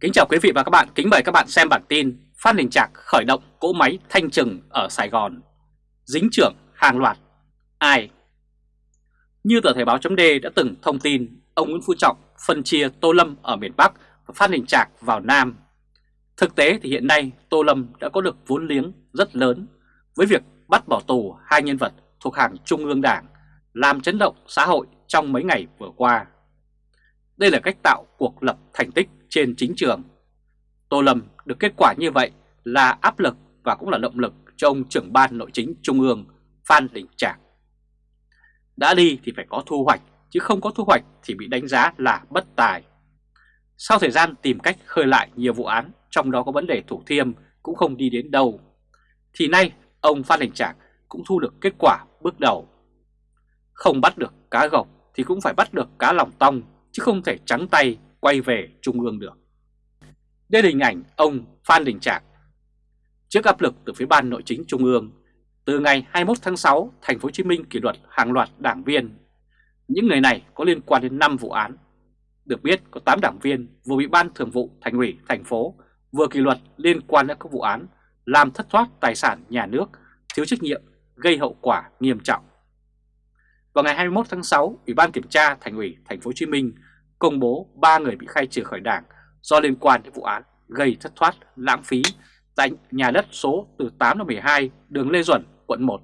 Kính chào quý vị và các bạn, kính mời các bạn xem bản tin Phan Đình Trạc khởi động cỗ máy thanh trừng ở Sài Gòn. Dính trưởng hàng loạt. Ai? Như tờ Thời báo chấm đã từng thông tin Ông Nguyễn Phú Trọng phân chia Tô Lâm ở miền Bắc và Phan Đình Trạc vào Nam. Thực tế thì hiện nay Tô Lâm đã có được vốn liếng rất lớn Với việc bắt bỏ tù hai nhân vật thuộc hàng Trung ương Đảng Làm chấn động xã hội trong mấy ngày vừa qua. Đây là cách tạo cuộc lập thành tích trên chính trường. Tô Lâm được kết quả như vậy là áp lực và cũng là động lực cho ông trưởng ban nội chính Trung ương Phan Đình Trạc. Đã đi thì phải có thu hoạch, chứ không có thu hoạch thì bị đánh giá là bất tài. Sau thời gian tìm cách khơi lại nhiều vụ án, trong đó có vấn đề Thủ Thiêm cũng không đi đến đâu, thì nay ông Phan Đình Trạc cũng thu được kết quả bước đầu. Không bắt được cá gộc thì cũng phải bắt được cá lòng tong chứ không thể trắng tay quay về Trung ương được. Đây là hình ảnh ông Phan Đình Trạc. Trước áp lực từ phía ban nội chính Trung ương, từ ngày 21 tháng 6, thành phố Hồ Chí Minh kỷ luật hàng loạt đảng viên. Những người này có liên quan đến 5 vụ án. Được biết có 8 đảng viên vừa bị ban thường vụ thành ủy thành phố vừa kỷ luật liên quan đến các vụ án làm thất thoát tài sản nhà nước, thiếu trách nhiệm, gây hậu quả nghiêm trọng. Vào ngày 21 tháng 6, Ủy ban kiểm tra Thành ủy Thành phố Hồ Chí Minh công bố 3 người bị khai trừ khỏi Đảng do liên quan đến vụ án gây thất thoát, lãng phí tại nhà đất số từ 8 đến 12 đường Lê Duẩn, quận 1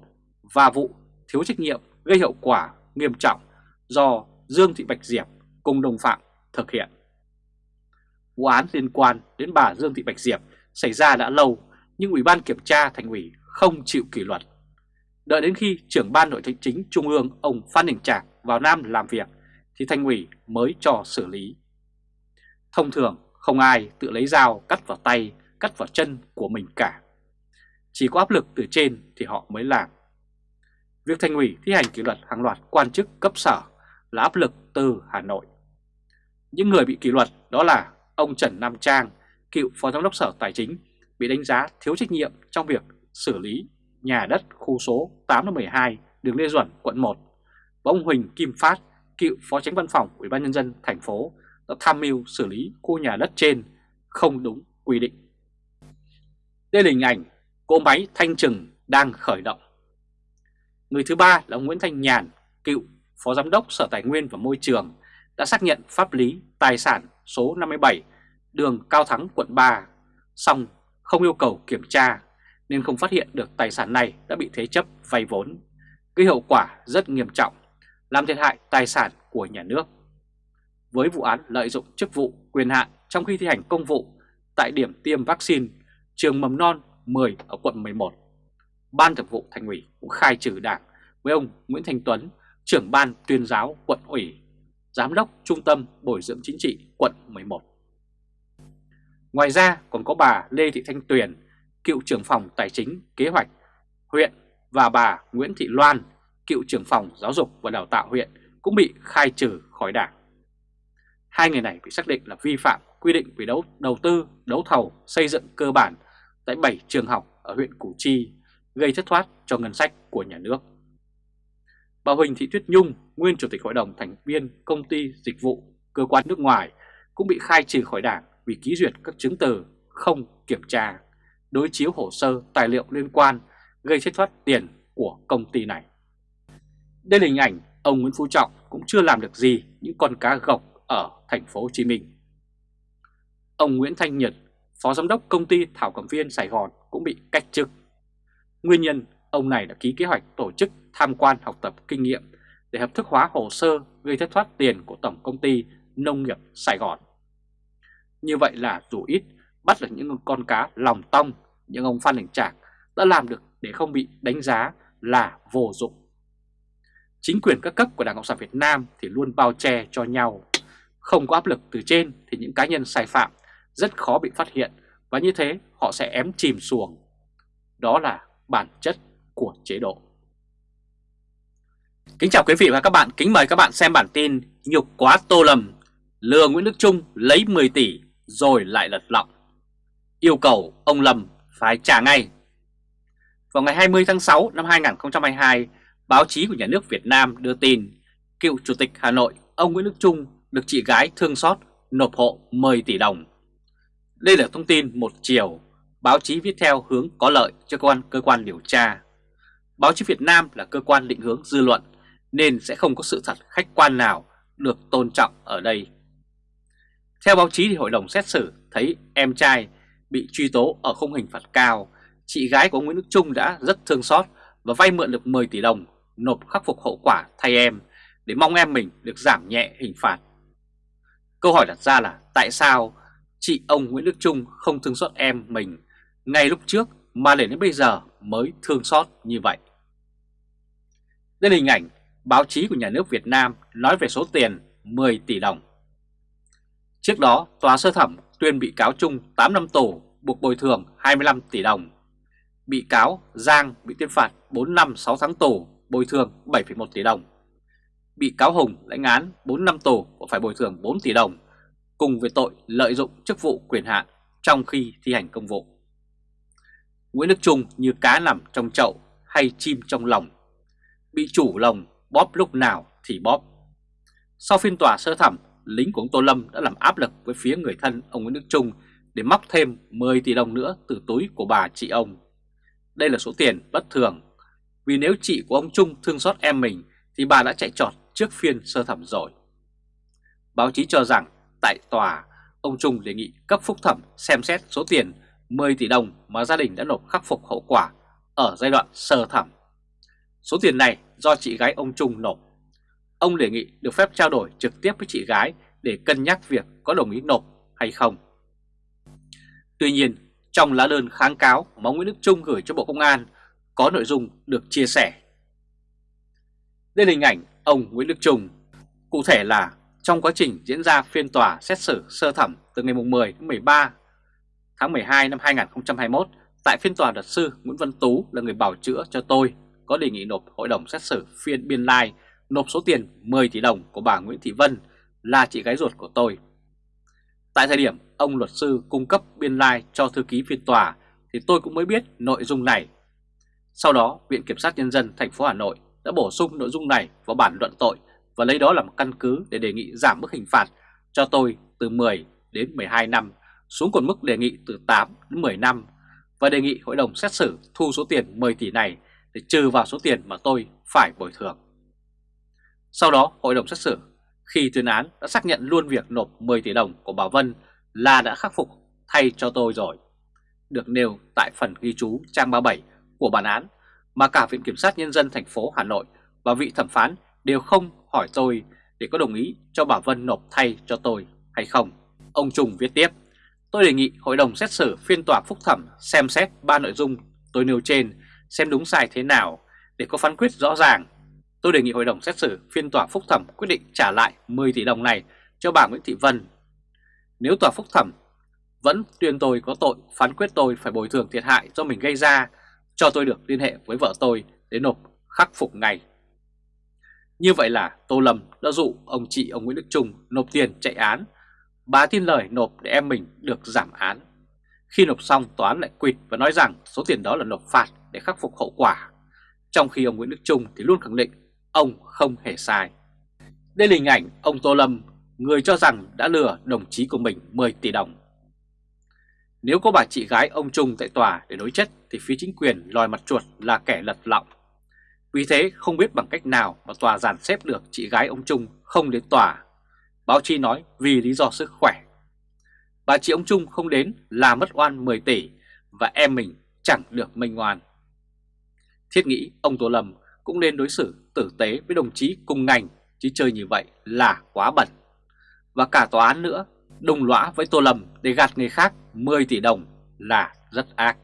và vụ thiếu trách nhiệm gây hậu quả nghiêm trọng do Dương Thị Bạch Diệp cùng đồng phạm thực hiện. Vụ án liên quan đến bà Dương Thị Bạch Diệp xảy ra đã lâu nhưng Ủy ban Kiểm tra Thành ủy không chịu kỷ luật. Đợi đến khi trưởng ban nội chính Trung ương ông Phan Đình Trạc vào Nam làm việc thì Thành ủy mới cho xử lý. Thông thường không ai tự lấy dao cắt vào tay, cắt vào chân của mình cả. Chỉ có áp lực từ trên thì họ mới làm. Việc Thành ủy thi hành kỷ luật hàng loạt quan chức cấp sở là áp lực từ Hà Nội. Những người bị kỷ luật đó là ông Trần Nam Trang, cựu Phó Giám đốc Sở Tài chính, bị đánh giá thiếu trách nhiệm trong việc xử lý nhà đất khu số 8-12 đường Lê Duẩn, quận 1 và ông Huỳnh Kim Phát, cựu Phó Tránh Văn phòng Ủy ban nhân dân thành phố đã tham mưu xử lý khu nhà đất trên không đúng quy định. Đây là hình ảnh cỗ máy thanh trừng đang khởi động. Người thứ ba là ông Nguyễn Thanh Nhàn, cựu Phó Giám đốc Sở Tài nguyên và Môi trường đã xác nhận pháp lý tài sản số 57 đường Cao Thắng quận 3, xong không yêu cầu kiểm tra nên không phát hiện được tài sản này đã bị thế chấp vay vốn, gây hậu quả rất nghiêm trọng làm thiệt hại tài sản của nhà nước. Với vụ án lợi dụng chức vụ quyền hạn trong khi thi hành công vụ tại điểm tiêm vaccine trường mầm non 10 ở quận 11, Ban Thường vụ Thành ủy cũng khai trừ đảng với ông Nguyễn Thành Tuấn, trưởng ban tuyên giáo quận ủy, giám đốc trung tâm bồi dưỡng chính trị quận 11. Ngoài ra còn có bà Lê Thị Thanh Tuyền, cựu trưởng phòng tài chính kế hoạch huyện và bà Nguyễn Thị Loan, cựu trưởng phòng giáo dục và đào tạo huyện cũng bị khai trừ khỏi đảng. Hai người này bị xác định là vi phạm quy định về đấu, đầu tư, đấu thầu, xây dựng cơ bản tại 7 trường học ở huyện Củ Chi, gây thất thoát cho ngân sách của nhà nước. Bà Huỳnh Thị Tuyết Nhung, nguyên Chủ tịch Hội đồng thành viên Công ty Dịch vụ Cơ quan nước ngoài cũng bị khai trừ khỏi đảng vì ký duyệt các chứng từ không kiểm tra, đối chiếu hồ sơ tài liệu liên quan gây thất thoát tiền của công ty này. Đây là hình ảnh ông Nguyễn Phú Trọng cũng chưa làm được gì những con cá gộc ở thành phố Hồ Chí Minh. Ông Nguyễn Thanh Nhật, Phó Giám đốc công ty Thảo Cầm Viên Sài Gòn cũng bị cách chức. Nguyên nhân ông này đã ký kế hoạch tổ chức tham quan học tập kinh nghiệm để hợp thức hóa hồ sơ gây thất thoát tiền của Tổng Công ty Nông nghiệp Sài Gòn. Như vậy là dù ít bắt được những con cá lòng tong, nhưng ông Phan Đình Trạc đã làm được để không bị đánh giá là vô dụng. Chính quyền các cấp của Đảng Cộng sản Việt Nam thì luôn bao che cho nhau. Không có áp lực từ trên thì những cá nhân sai phạm rất khó bị phát hiện và như thế họ sẽ ém chìm xuồng. Đó là bản chất của chế độ. Kính chào quý vị và các bạn, kính mời các bạn xem bản tin Nhục quá Tô lầm, lừa Nguyễn Đức Trung lấy 10 tỷ rồi lại lật lọng. Yêu cầu ông Lâm phải trả ngay. Vào ngày 20 tháng 6 năm 2022, báo chí của nhà nước Việt Nam đưa tin cựu Chủ tịch Hà Nội ông Nguyễn Đức Trung được chị gái thương xót nộp hộ 10 tỷ đồng. Đây là thông tin một chiều, báo chí viết theo hướng có lợi cho cơ quan cơ quan điều tra. Báo chí Việt Nam là cơ quan định hướng dư luận nên sẽ không có sự thật khách quan nào được tôn trọng ở đây. Theo báo chí thì hội đồng xét xử thấy em trai bị truy tố ở không hình phạt cao, chị gái của Nguyễn Đức Trung đã rất thương xót và vay mượn được 10 tỷ đồng nộp khắc phục hậu quả thay em để mong em mình được giảm nhẹ hình phạt. Câu hỏi đặt ra là tại sao chị ông Nguyễn Đức Trung không thương xót em mình ngay lúc trước mà để đến bây giờ mới thương xót như vậy? Đây là hình ảnh báo chí của nhà nước Việt Nam nói về số tiền 10 tỷ đồng. Trước đó, Tòa sơ thẩm tuyên bị cáo Trung 8 năm tù, buộc bồi thường 25 tỷ đồng. Bị cáo Giang bị tuyên phạt 4 năm 6 tháng tù, bồi thường 7,1 tỷ đồng. Bị cáo Hùng lãnh án 4 năm tù và phải bồi thường 4 tỷ đồng, cùng với tội lợi dụng chức vụ quyền hạn trong khi thi hành công vụ. Nguyễn Đức Trung như cá nằm trong chậu hay chim trong lòng, bị chủ lồng bóp lúc nào thì bóp. Sau phiên tòa sơ thẩm, lính của ông Tô Lâm đã làm áp lực với phía người thân ông Nguyễn Đức Trung để móc thêm 10 tỷ đồng nữa từ túi của bà chị ông. Đây là số tiền bất thường, vì nếu chị của ông Trung thương xót em mình thì bà đã chạy trọt trước phiên sơ thẩm rồi. Báo chí cho rằng tại tòa, ông Trung đề nghị cấp phúc thẩm xem xét số tiền 10 tỷ đồng mà gia đình đã nộp khắc phục hậu quả ở giai đoạn sơ thẩm. Số tiền này do chị gái ông Trung nộp. Ông đề nghị được phép trao đổi trực tiếp với chị gái để cân nhắc việc có đồng ý nộp hay không. Tuy nhiên, trong lá đơn kháng cáo mà Nguyễn Đức Trung gửi cho Bộ Công an có nội dung được chia sẻ. Đây là hình ảnh ông Nguyễn Đức Trung. Cụ thể là trong quá trình diễn ra phiên tòa xét xử sơ thẩm từ ngày 10 đến 13 tháng 12 năm 2021 tại phiên tòa luật sư Nguyễn Văn Tú là người bảo chữa cho tôi, có đề nghị nộp hội đồng xét xử phiên biên lai, nộp số tiền 10 tỷ đồng của bà Nguyễn Thị Vân là chị gái ruột của tôi. Tại thời điểm ông luật sư cung cấp biên lai cho thư ký phiên tòa, thì tôi cũng mới biết nội dung này. Sau đó, Viện Kiểm sát Nhân dân thành phố Hà Nội đã bổ sung nội dung này vào bản luận tội và lấy đó làm căn cứ để đề nghị giảm mức hình phạt cho tôi từ 10 đến 12 năm xuống còn mức đề nghị từ 8 đến 10 năm và đề nghị hội đồng xét xử thu số tiền 10 tỷ này để trừ vào số tiền mà tôi phải bồi thường. Sau đó, hội đồng xét xử khi tuyên án đã xác nhận luôn việc nộp 10 tỷ đồng của bà Vân là đã khắc phục thay cho tôi rồi, được nêu tại phần ghi chú trang 37 của bản án mà cả Viện Kiểm sát Nhân dân thành phố Hà Nội và vị thẩm phán đều không hỏi tôi để có đồng ý cho bà Vân nộp thay cho tôi hay không. Ông Trung viết tiếp, tôi đề nghị Hội đồng xét xử phiên tòa phúc thẩm xem xét ba nội dung tôi nêu trên xem đúng sai thế nào để có phán quyết rõ ràng. Tôi đề nghị Hội đồng xét xử phiên tòa phúc thẩm quyết định trả lại 10 tỷ đồng này cho bà Nguyễn Thị Vân. Nếu tòa phúc thẩm vẫn tuyên tôi có tội phán quyết tôi phải bồi thường thiệt hại do mình gây ra, cho tôi được liên hệ với vợ tôi để nộp khắc phục ngay. Như vậy là Tô Lâm đã dụ ông chị ông Nguyễn Đức Trung nộp tiền chạy án. Bà tin lời nộp để em mình được giảm án. Khi nộp xong tòa án lại quỵt và nói rằng số tiền đó là nộp phạt để khắc phục hậu quả. Trong khi ông Nguyễn Đức Trung thì luôn khẳng định ông không hề sai. Đây là hình ảnh ông Tô Lâm, người cho rằng đã lừa đồng chí của mình 10 tỷ đồng. Nếu có bà chị gái ông Trung tại tòa để đối chất, thì phía chính quyền lòi mặt chuột là kẻ lật lọng. Vì thế, không biết bằng cách nào mà tòa giàn xếp được chị gái ông Trung không đến tòa. Báo chí nói vì lý do sức khỏe. Bà chị ông Trung không đến là mất oan 10 tỷ và em mình chẳng được minh oan. Thiết nghĩ ông Tô Lâm cũng nên đối xử tử tế với đồng chí cùng ngành, chứ chơi như vậy là quá bẩn. Và cả tòa án nữa đồng lõa với Tô Lâm để gạt người khác 10 tỷ đồng là rất ác.